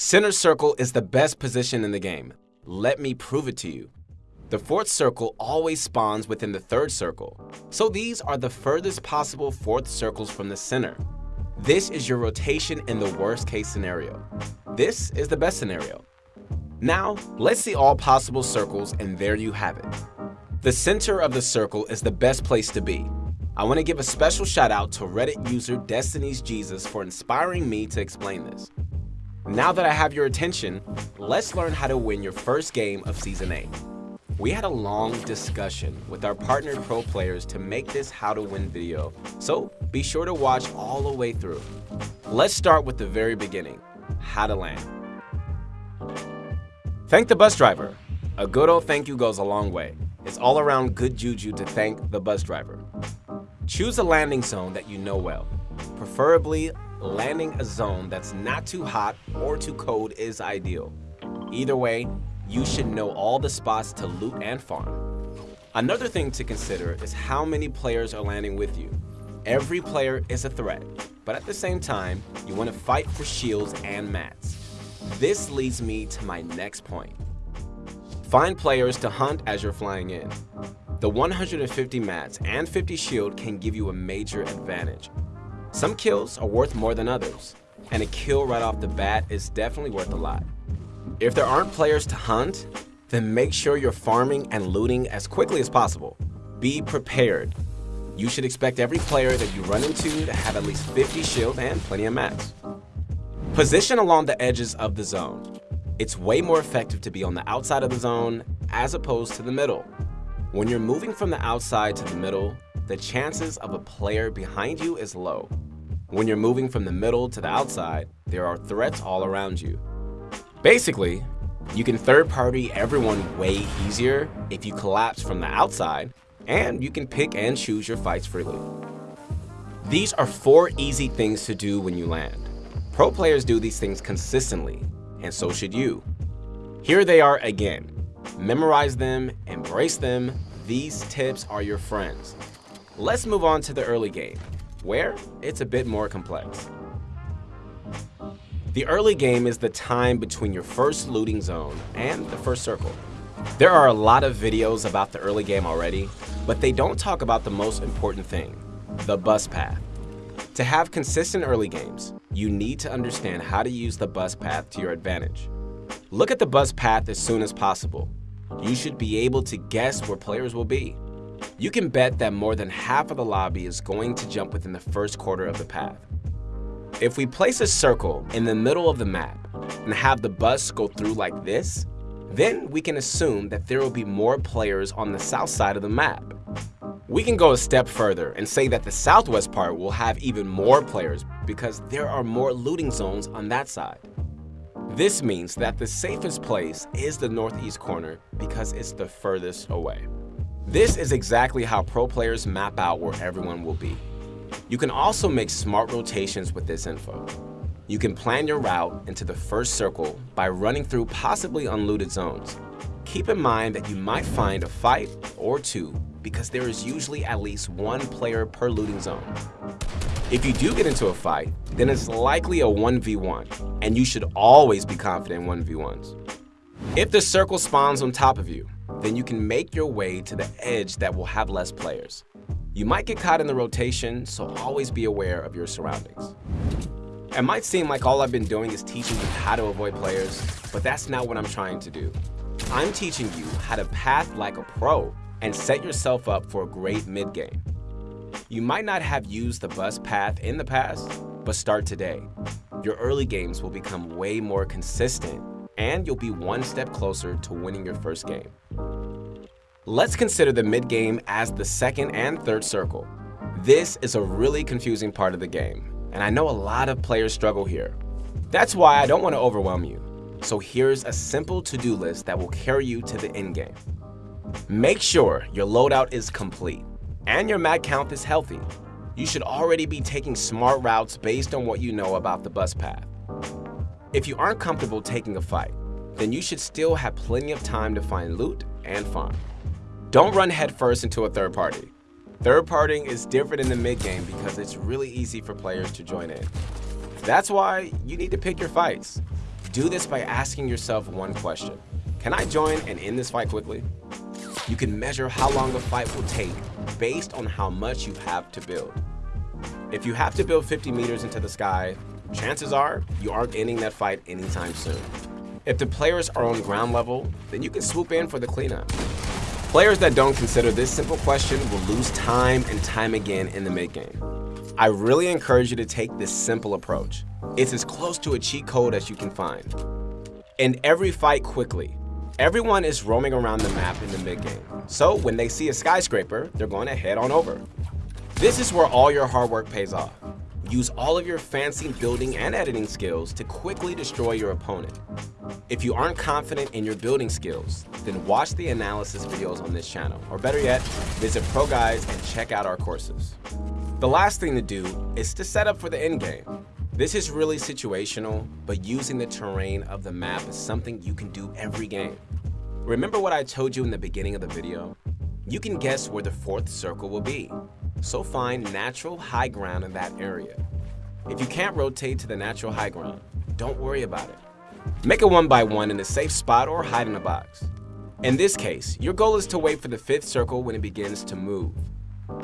Center circle is the best position in the game. Let me prove it to you. The fourth circle always spawns within the third circle, so these are the furthest possible fourth circles from the center. This is your rotation in the worst case scenario. This is the best scenario. Now, let's see all possible circles and there you have it. The center of the circle is the best place to be. I want to give a special shout out to Reddit user Destiny's Jesus for inspiring me to explain this. Now that I have your attention, let's learn how to win your first game of Season 8. We had a long discussion with our partner pro players to make this how to win video, so be sure to watch all the way through. Let's start with the very beginning, how to land. Thank the bus driver. A good old thank you goes a long way. It's all around good juju to thank the bus driver. Choose a landing zone that you know well. Preferably, landing a zone that's not too hot or too cold is ideal. Either way, you should know all the spots to loot and farm. Another thing to consider is how many players are landing with you. Every player is a threat, but at the same time, you want to fight for shields and mats. This leads me to my next point. Find players to hunt as you're flying in. The 150 mats and 50 shield can give you a major advantage. Some kills are worth more than others, and a kill right off the bat is definitely worth a lot. If there aren't players to hunt, then make sure you're farming and looting as quickly as possible. Be prepared. You should expect every player that you run into to have at least 50 shield and plenty of mats. Position along the edges of the zone. It's way more effective to be on the outside of the zone as opposed to the middle. When you're moving from the outside to the middle, the chances of a player behind you is low. When you're moving from the middle to the outside, there are threats all around you. Basically, you can third party everyone way easier if you collapse from the outside, and you can pick and choose your fights freely. These are four easy things to do when you land. Pro players do these things consistently, and so should you. Here they are again. Memorize them, embrace them, these tips are your friends. Let's move on to the early game, where it's a bit more complex. The early game is the time between your first looting zone and the first circle. There are a lot of videos about the early game already, but they don't talk about the most important thing, the bus path. To have consistent early games, you need to understand how to use the bus path to your advantage. Look at the bus path as soon as possible. You should be able to guess where players will be. You can bet that more than half of the lobby is going to jump within the first quarter of the path. If we place a circle in the middle of the map and have the bus go through like this, then we can assume that there will be more players on the south side of the map. We can go a step further and say that the southwest part will have even more players because there are more looting zones on that side. This means that the safest place is the northeast corner because it's the furthest away. This is exactly how pro players map out where everyone will be. You can also make smart rotations with this info. You can plan your route into the first circle by running through possibly unlooted zones. Keep in mind that you might find a fight or two because there is usually at least one player per looting zone. If you do get into a fight, then it's likely a 1v1, and you should always be confident in 1v1s. If the circle spawns on top of you, then you can make your way to the edge that will have less players. You might get caught in the rotation, so always be aware of your surroundings. It might seem like all I've been doing is teaching you how to avoid players, but that's not what I'm trying to do. I'm teaching you how to path like a pro and set yourself up for a great mid-game. You might not have used the bus path in the past, but start today. Your early games will become way more consistent and you'll be one step closer to winning your first game. Let's consider the mid-game as the second and third circle. This is a really confusing part of the game, and I know a lot of players struggle here. That's why I don't want to overwhelm you. So here's a simple to-do list that will carry you to the end game. Make sure your loadout is complete and your mag count is healthy. You should already be taking smart routes based on what you know about the bus path. If you aren't comfortable taking a fight, then you should still have plenty of time to find loot and farm. Don't run headfirst into a third party. Third partying is different in the mid game because it's really easy for players to join in. That's why you need to pick your fights. Do this by asking yourself one question. Can I join and end this fight quickly? You can measure how long a fight will take based on how much you have to build. If you have to build 50 meters into the sky, chances are you aren't ending that fight anytime soon. If the players are on ground level, then you can swoop in for the cleanup. Players that don't consider this simple question will lose time and time again in the mid-game. I really encourage you to take this simple approach. It's as close to a cheat code as you can find. End every fight quickly. Everyone is roaming around the map in the mid-game, so when they see a skyscraper, they're going to head on over. This is where all your hard work pays off. Use all of your fancy building and editing skills to quickly destroy your opponent. If you aren't confident in your building skills, then watch the analysis videos on this channel, or better yet, visit ProGuides and check out our courses. The last thing to do is to set up for the endgame. This is really situational, but using the terrain of the map is something you can do every game. Remember what I told you in the beginning of the video? You can guess where the fourth circle will be, so find natural high ground in that area. If you can't rotate to the natural high ground, don't worry about it. Make a one by one in a safe spot or hide in a box. In this case, your goal is to wait for the fifth circle when it begins to move.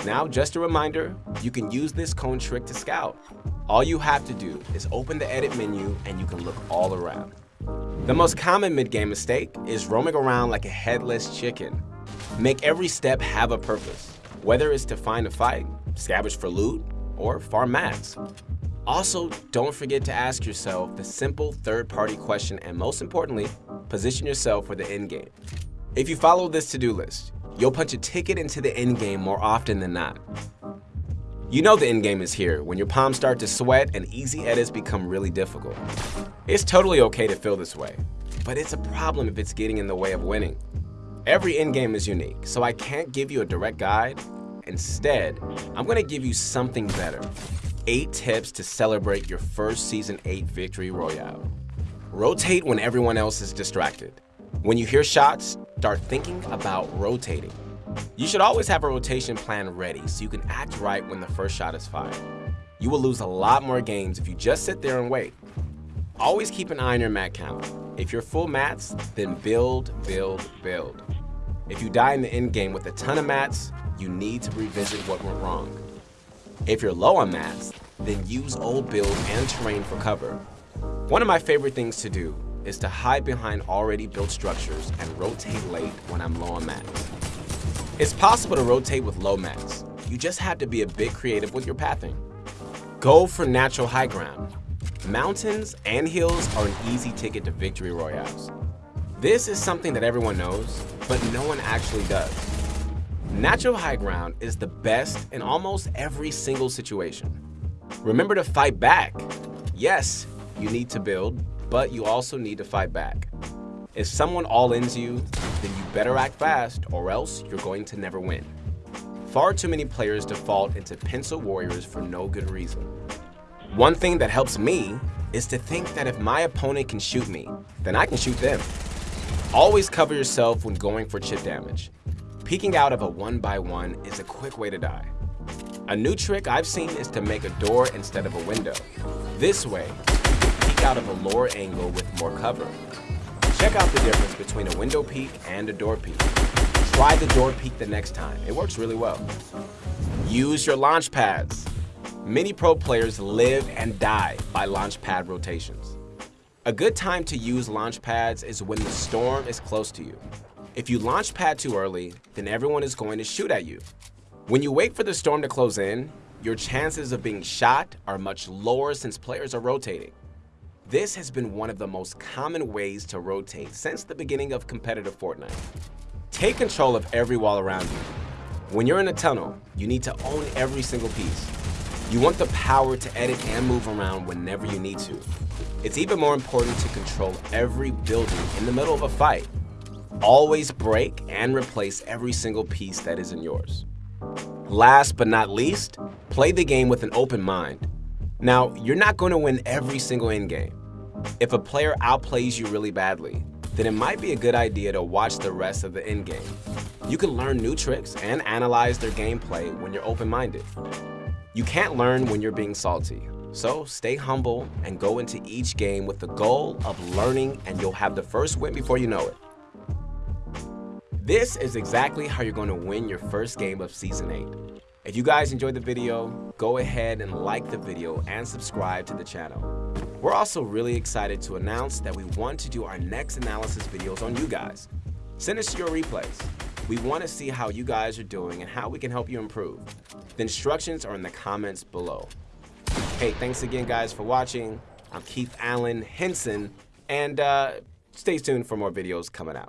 Now, just a reminder, you can use this cone trick to scout. All you have to do is open the edit menu and you can look all around. The most common mid-game mistake is roaming around like a headless chicken. Make every step have a purpose whether it's to find a fight, scavenge for loot, or farm mats. Also, don't forget to ask yourself the simple third-party question and most importantly, position yourself for the end game. If you follow this to-do list, you'll punch a ticket into the end game more often than not. You know the end game is here when your palms start to sweat and easy edits become really difficult. It's totally okay to feel this way, but it's a problem if it's getting in the way of winning. Every end game is unique, so I can't give you a direct guide, Instead, I'm gonna give you something better. Eight tips to celebrate your first Season 8 Victory Royale. Rotate when everyone else is distracted. When you hear shots, start thinking about rotating. You should always have a rotation plan ready so you can act right when the first shot is fired. You will lose a lot more games if you just sit there and wait. Always keep an eye on your mat count. If you're full mats, then build, build, build. If you die in the end game with a ton of mats, you need to revisit what went wrong. If you're low on mats, then use old build and terrain for cover. One of my favorite things to do is to hide behind already built structures and rotate late when I'm low on mats. It's possible to rotate with low mats. You just have to be a bit creative with your pathing. Go for natural high ground. Mountains and hills are an easy ticket to victory royales. This is something that everyone knows, but no one actually does. Natural high ground is the best in almost every single situation. Remember to fight back. Yes, you need to build, but you also need to fight back. If someone all-ins you, then you better act fast or else you're going to never win. Far too many players default into pencil warriors for no good reason. One thing that helps me is to think that if my opponent can shoot me, then I can shoot them. Always cover yourself when going for chip damage. Peeking out of a one by one is a quick way to die. A new trick I've seen is to make a door instead of a window. This way, you peek out of a lower angle with more cover. Check out the difference between a window peek and a door peek. Try the door peek the next time. It works really well. Use your launch pads. Many pro players live and die by launch pad rotations. A good time to use launch pads is when the storm is close to you. If you launch pad too early, then everyone is going to shoot at you. When you wait for the storm to close in, your chances of being shot are much lower since players are rotating. This has been one of the most common ways to rotate since the beginning of competitive Fortnite. Take control of every wall around you. When you're in a tunnel, you need to own every single piece. You want the power to edit and move around whenever you need to. It's even more important to control every building in the middle of a fight Always break and replace every single piece that isn't yours. Last but not least, play the game with an open mind. Now, you're not going to win every single endgame. If a player outplays you really badly, then it might be a good idea to watch the rest of the endgame. You can learn new tricks and analyze their gameplay when you're open-minded. You can't learn when you're being salty, So stay humble and go into each game with the goal of learning and you'll have the first win before you know it. This is exactly how you're going to win your first game of Season 8. If you guys enjoyed the video, go ahead and like the video and subscribe to the channel. We're also really excited to announce that we want to do our next analysis videos on you guys. Send us your replays. We want to see how you guys are doing and how we can help you improve. The instructions are in the comments below. Hey, thanks again guys for watching. I'm Keith Allen Henson, and uh, stay tuned for more videos coming out.